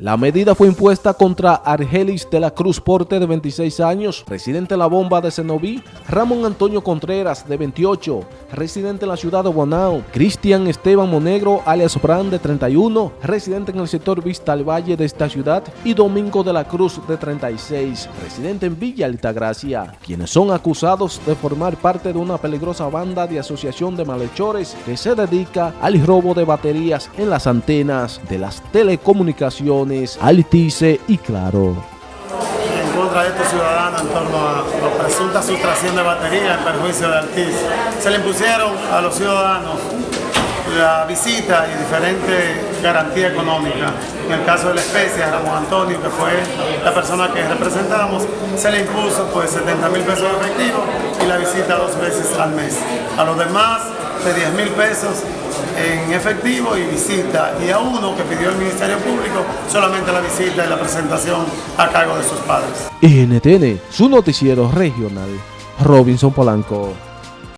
La medida fue impuesta contra Argelis de la Cruz Porte de 26 años, residente en la bomba de Cenoví, Ramón Antonio Contreras de 28, residente en la ciudad de Bonao, Cristian Esteban Monegro alias Brand de 31, residente en el sector Vista al Valle de esta ciudad y Domingo de la Cruz de 36, residente en Villa Altagracia, quienes son acusados de formar parte de una peligrosa banda de asociación de malhechores que se dedica al robo de baterías en las antenas de las telecomunicaciones Altice y Claro. En contra de estos ciudadanos en torno a la presunta sustracción de batería en perjuicio de Altice. Se le impusieron a los ciudadanos la visita y diferente garantía económica. En el caso de la especie, a Ramón Antonio, que fue la persona que representamos, se le impuso pues 70 mil pesos efectivos y la visita dos veces al mes. A los demás, de 10 mil pesos en efectivo y visita. Y a uno que pidió el Ministerio Público, solamente la visita y la presentación a cargo de sus padres. NTN, su noticiero regional, Robinson Polanco.